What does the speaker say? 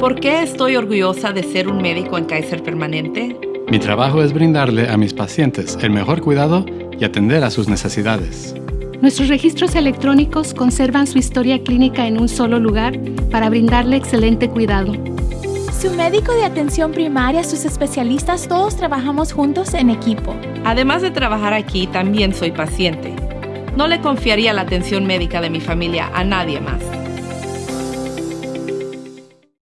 ¿Por qué estoy orgullosa de ser un médico en Kaiser Permanente? Mi trabajo es brindarle a mis pacientes el mejor cuidado y atender a sus necesidades. Nuestros registros electrónicos conservan su historia clínica en un solo lugar para brindarle excelente cuidado. Su médico de atención primaria, sus especialistas, todos trabajamos juntos en equipo. Además de trabajar aquí, también soy paciente. No le confiaría la atención médica de mi familia a nadie más.